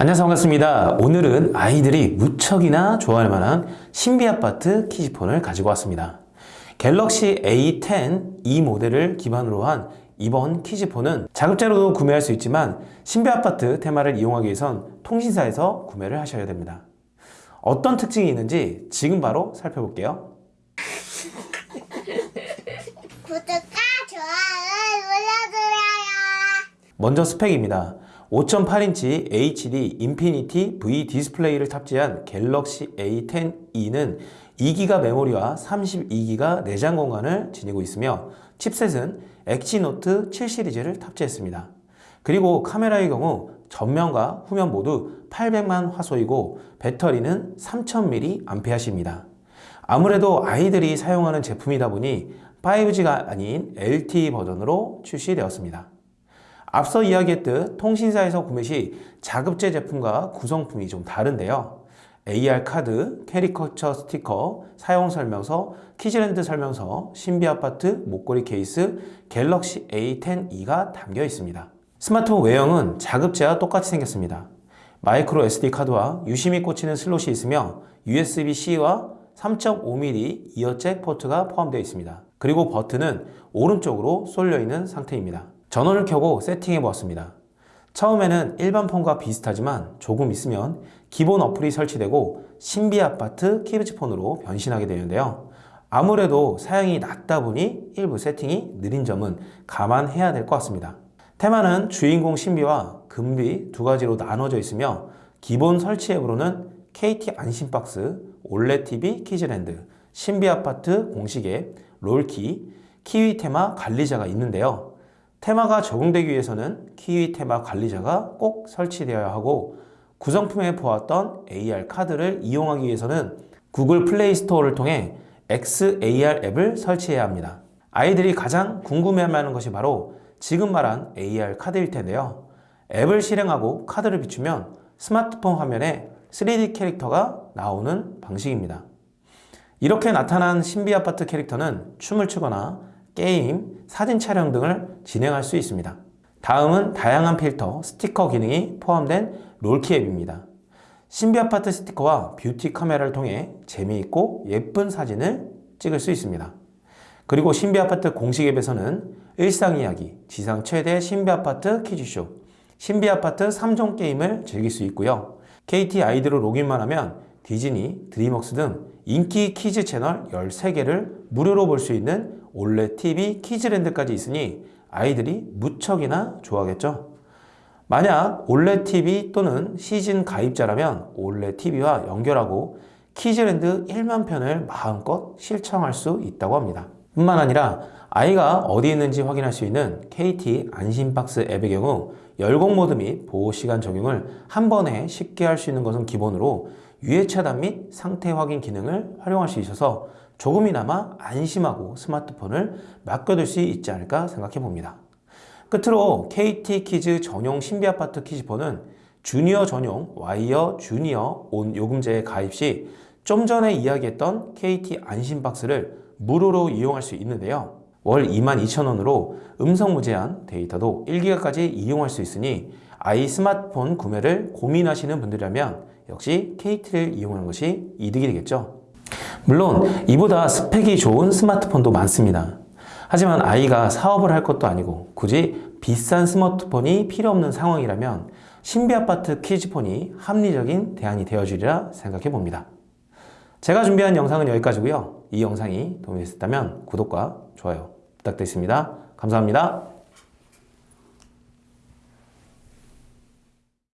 안녕하세요. 반갑습니다. 오늘은 아이들이 무척이나 좋아할 만한 신비 아파트 키즈폰을 가지고 왔습니다. 갤럭시 A10 이 모델을 기반으로 한 이번 키즈폰은 자급자로도 구매할 수 있지만 신비 아파트 테마를 이용하기 위해선 통신사에서 구매를 하셔야 됩니다. 어떤 특징이 있는지 지금 바로 살펴볼게요. 구독과 좋아요를 눌러주세요. 먼저 스펙입니다. 5.8인치 HD Infinity V 디스플레이를 탑재한 갤럭시 A10e는 2기가 메모리와 32기가 내장 공간을 지니고 있으며 chipset은 엑시노스 7 시리즈를 탑재했습니다. 그리고 카메라의 경우 전면과 후면 모두 800만 화소이고 배터리는 3000mAh입니다. 아무래도 아이들이 사용하는 제품이다 보니 5G가 아닌 LTE 버전으로 출시되었습니다. 앞서 이야기했듯 통신사에서 구매 시 자급제 제품과 구성품이 좀 다른데요. AR 카드, 캐리커처 스티커, 사용 설명서, 키즈랜드 설명서, 신비 아파트, 목걸이 케이스, 갤럭시 A10e가 담겨 있습니다. 스마트폰 외형은 자급제와 똑같이 생겼습니다. 마이크로 SD 카드와 유심이 꽂히는 슬롯이 있으며 USB-C와 3.5mm 이어잭 포트가 포함되어 있습니다. 그리고 버튼은 오른쪽으로 쏠려 있는 상태입니다. 전원을 켜고 세팅해 보았습니다. 처음에는 일반 폰과 비슷하지만 조금 있으면 기본 어플이 설치되고 신비 아파트 키즈폰으로 변신하게 되는데요. 아무래도 사양이 낮다 보니 일부 세팅이 느린 점은 감안해야 될 것 같습니다. 테마는 주인공 신비와 금비 두 가지로 나눠져 있으며 기본 설치 앱으로는 KT 안심박스, 올레TV 키즈랜드, 신비아파트 공식 앱, 롤키, 키위 테마 관리자가 있는데요. 테마가 적용되기 위해서는 키위 테마 관리자가 꼭 설치되어야 하고 구성품에 보았던 AR 카드를 이용하기 위해서는 구글 플레이 스토어를 통해 XAR 앱을 설치해야 합니다. 아이들이 가장 궁금해하는 것이 바로 지금 말한 AR 카드일 텐데요. 앱을 실행하고 카드를 비추면 스마트폰 화면에 3D 캐릭터가 나오는 방식입니다. 이렇게 나타난 신비 아파트 캐릭터는 춤을 추거나 게임, 사진 촬영 등을 진행할 수 있습니다. 다음은 다양한 필터, 스티커 기능이 포함된 롤키 앱입니다. 신비 아파트 스티커와 뷰티 카메라를 통해 재미있고 예쁜 사진을 찍을 수 있습니다. 그리고 신비 아파트 공식 앱에서는 일상 이야기, 지상 최대 신비 아파트 퀴즈쇼, 신비 아파트 3종 게임을 즐길 수 있고요. KT 아이디로 로그인만 하면 디즈니, 드림웍스 등 인기 키즈 채널 13개를 무료로 볼 수 있는 올레 TV 키즈랜드까지 있으니 아이들이 무척이나 좋아하겠죠. 만약 올레 TV 또는 시즌 가입자라면 올레 TV와 연결하고 키즈랜드 1만 편을 마음껏 시청할 수 있다고 합니다. 뿐만 아니라 아이가 어디 있는지 확인할 수 있는 KT 안심박스 앱의 경우 열공 모드 및 보호 시간 적용을 한 번에 쉽게 할 수 있는 것은 기본으로 유해 차단 및 상태 확인 기능을 활용할 수 있어서 조금이나마 안심하고 스마트폰을 맡겨둘 수 있지 않을까 생각해 봅니다. 끝으로 KT 키즈 전용 신비아파트 키즈폰은 주니어 전용 Y 주니어 ON 요금제에 가입 시 좀 전에 이야기했던 KT 안심박스를 무료로 이용할 수 있는데요. 월 22,000원으로 음성 무제한 데이터도 1기가까지 이용할 수 있으니 아이 스마트폰 구매를 고민하시는 분들이라면 역시 KT를 이용하는 것이 이득이 되겠죠. 물론 이보다 스펙이 좋은 스마트폰도 많습니다. 하지만 아이가 사업을 할 것도 아니고 굳이 비싼 스마트폰이 필요 없는 상황이라면 신비아파트 키즈폰이 합리적인 대안이 되어주리라 생각해 봅니다. 제가 준비한 영상은 여기까지고요. 이 영상이 도움이 됐다면 구독과 좋아요 부탁드리겠습니다. 감사합니다.